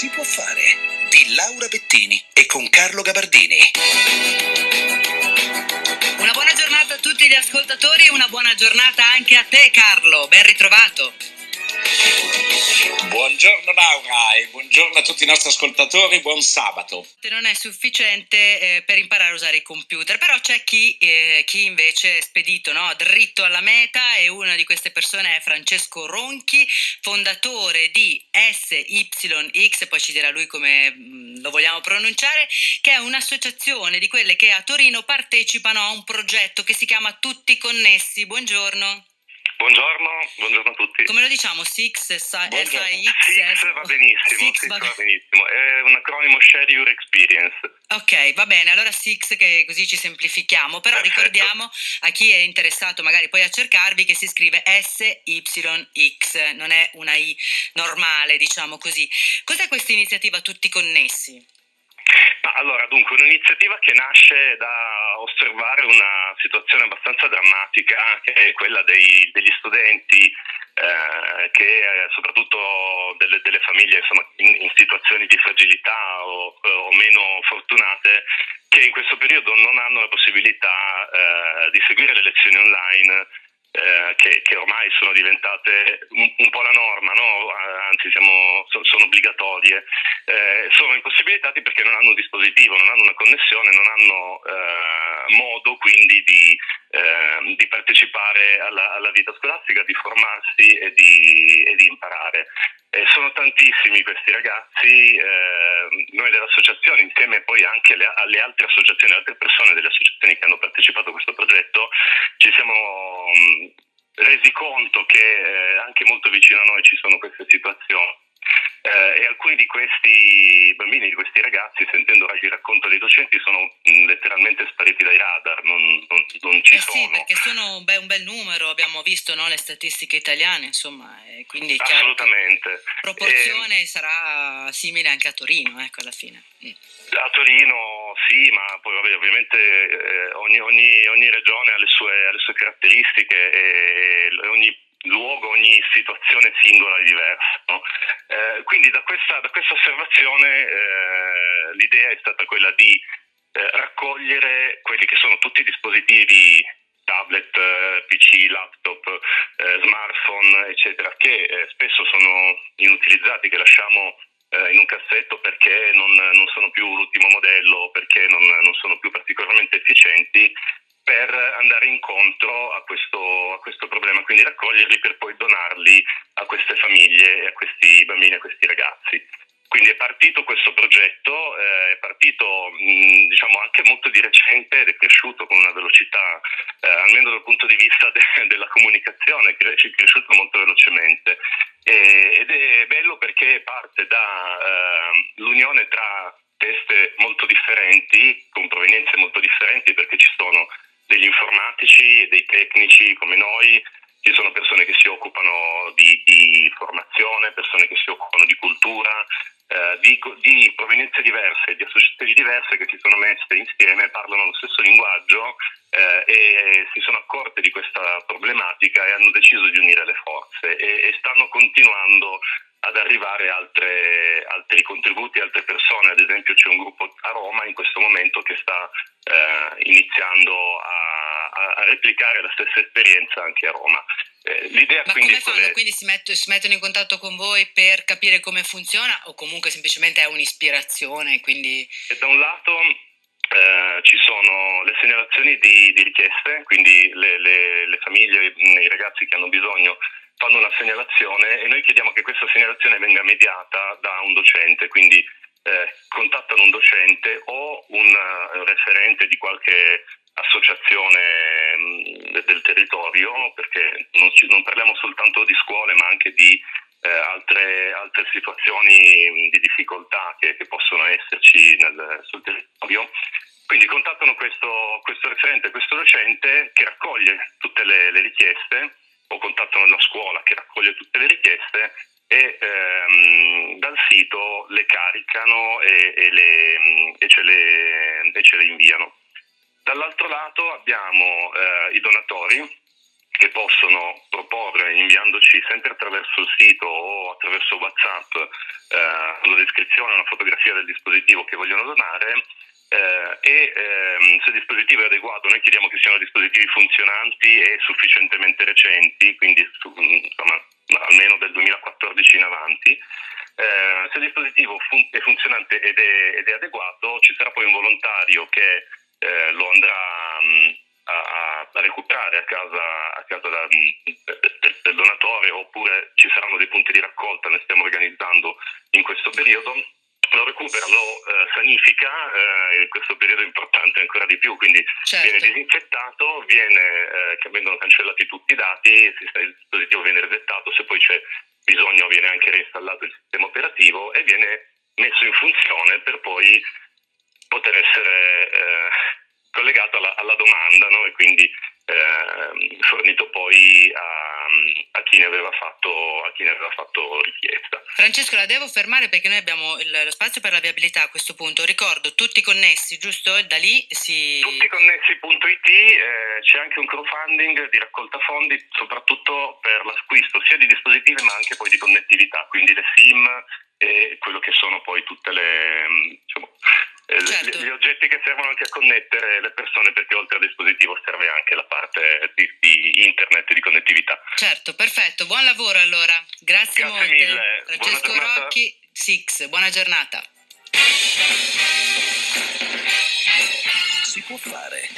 Si può fare di Laura Bettini e con Carlo Gabardini. Una buona giornata a tutti gli ascoltatori e una buona giornata anche a te Carlo, ben ritrovato. Buongiorno Laura e buongiorno a tutti i nostri ascoltatori, buon sabato. Non è sufficiente eh, per imparare a usare i computer, però c'è chi, eh, chi invece è spedito no? dritto alla meta e una di queste persone è Francesco Ronchi, fondatore di SYX, poi ci dirà lui come mm, lo vogliamo pronunciare, che è un'associazione di quelle che a Torino partecipano a un progetto che si chiama Tutti Connessi. Buongiorno. Buongiorno, buongiorno a tutti. Come lo diciamo? SIX, SIX? SIX va benissimo, Six va, va benissimo. È un acronimo Share Your Experience. Ok, va bene, allora SIX che così ci semplifichiamo, però Perfetto. ricordiamo a chi è interessato magari poi a cercarvi che si scrive SYX, non è una I normale, diciamo così. Cos'è questa iniziativa Tutti Connessi? Allora, dunque, un'iniziativa che nasce da osservare una situazione abbastanza drammatica, che è quella dei, degli studenti, eh, che eh, soprattutto delle, delle famiglie insomma, in, in, situazioni di fragilità o, o, meno fortunate, che in questo periodo non hanno la possibilità eh, di seguire le lezioni online eh, che, che, ormai sono diventate un, un po' la norma, no? anzi siamo, so, sono obbligatorie, eh, sono impossibilitati perché non hanno un dispositivo, non hanno una connessione, non hanno eh, modo quindi di, ehm, di partecipare alla, alla, vita scolastica, di formarsi e di, e di imparare. Eh, sono tantissimi questi ragazzi, eh, noi dell'associazione insieme poi anche alle, alle altre associazioni, altre persone delle associazioni che hanno partecipato a questo progetto, ci siamo resi conto che eh, anche molto vicino a noi ci sono queste situazioni. Eh, e alcuni di questi bambini, di questi ragazzi, sentendo il racconto dei docenti, sono letteralmente spariti dai radar, non, non, non ci eh sono. Sì, perché sono un bel, un bel numero, abbiamo visto no, le statistiche italiane, insomma, e quindi Assolutamente. La proporzione e... sarà simile anche a Torino, ecco, alla fine. Mm. A Torino sì, ma poi vabbè, ovviamente eh, ogni, ogni, ogni, regione ha le sue, ha le sue caratteristiche e, e ogni luogo, ogni situazione singola è diversa. No? Eh, quindi da questa, da questa osservazione eh, l'idea è stata quella di eh, raccogliere quelli che sono tutti i dispositivi tablet, eh, PC, laptop, eh, smartphone, eccetera, che eh, spesso sono inutilizzati, che lasciamo in un cassetto perché non, non, sono più l'ultimo modello, perché non, non sono più particolarmente efficienti per andare incontro a questo, a questo, problema, quindi raccoglierli per poi donarli a queste famiglie, a questi bambini, a questi ragazzi. Quindi è partito questo progetto, eh, è partito mh, diciamo anche molto di recente ed è cresciuto con una velocità, eh, almeno dal punto di vista de- della comunicazione, è cresciuto molto velocemente. E, ed è bello perché parte dall'unione eh, tra teste molto differenti, con provenienze molto differenti, perché ci sono degli informatici e dei tecnici come noi, ci sono persone che si occupano di, di formazione, persone che si occupano di cultura, di, di, provenienze diverse, di associazioni diverse che si sono messe insieme, parlano lo stesso linguaggio eh, e si sono accorte di questa problematica e hanno deciso di unire le forze e, e stanno continuando ad arrivare altre, altri contributi, altre persone, ad esempio c'è un gruppo a Roma in questo momento che sta eh, iniziando a, a, replicare la stessa esperienza anche a Roma. Eh, l'idea Ma quindi come fanno? Quelle... Quindi si, metto, si, mettono in contatto con voi per capire come funziona o comunque semplicemente è un'ispirazione? Quindi... E da un lato eh, ci sono le segnalazioni di, di richieste, quindi le, le, le famiglie, i ragazzi che hanno bisogno fanno una segnalazione e noi chiediamo che questa segnalazione venga mediata da un docente, quindi eh, contattano un docente o un uh, referente di qualche associazione mh, mm, del territorio, perché non, ci, non, parliamo soltanto di scuole ma anche di eh, altre, altre, situazioni di difficoltà che, che possono esserci nel, sul territorio. Quindi contattano questo, questo referente, questo docente che raccoglie tutte le, le richieste o contattano la scuola che raccoglie tutte le richieste e ehm, dal sito le caricano e, e, le, e, ce, le, e ce, le, inviano. Dall'altro lato abbiamo eh, i donatori che possono proporre inviandoci sempre attraverso il sito o attraverso WhatsApp eh, la descrizione, una fotografia del dispositivo che vogliono donare eh, e ehm, se il dispositivo è adeguato noi chiediamo che siano dispositivi funzionanti e sufficientemente recenti, quindi su, insomma, almeno del 2014 in avanti. Eh, se il dispositivo fun- è funzionante ed è, ed è, adeguato ci sarà poi un volontario che eh, lo andrà a, a, recuperare a casa, a casa da, del, del donatore oppure ci saranno dei punti di raccolta, ne stiamo organizzando in questo periodo lo recupera, lo eh, sanifica, eh, in questo periodo è importante ancora di più, quindi certo. viene disinfettato, viene, eh, vengono cancellati tutti i dati, il dispositivo viene resettato, se poi c'è bisogno viene anche reinstallato il sistema operativo e viene messo in funzione per poi poter essere eh, collegato alla, alla domanda no? e quindi eh, fornito poi a, a, chi fatto, a, chi ne aveva fatto, richiesta. Francesco, la devo fermare perché noi abbiamo il, lo spazio per la viabilità a questo punto. Ricordo, tutti connessi, giusto? Da lì si... Tutti connessi.it, eh, c'è anche un crowdfunding di raccolta fondi, soprattutto per l'acquisto sia di dispositivi ma anche poi di connettività, quindi le SIM e quello che sono poi tutte le... Diciamo, eh, certo. gli oggetti che servono anche a connettere le persone perché oltre al dispositivo serve anche la parte di, di internet e di connettività. Certo, perfetto, buon lavoro allora, grazie, grazie molte. Mille. Francesco Rocchi, Six, buona giornata. Si può fare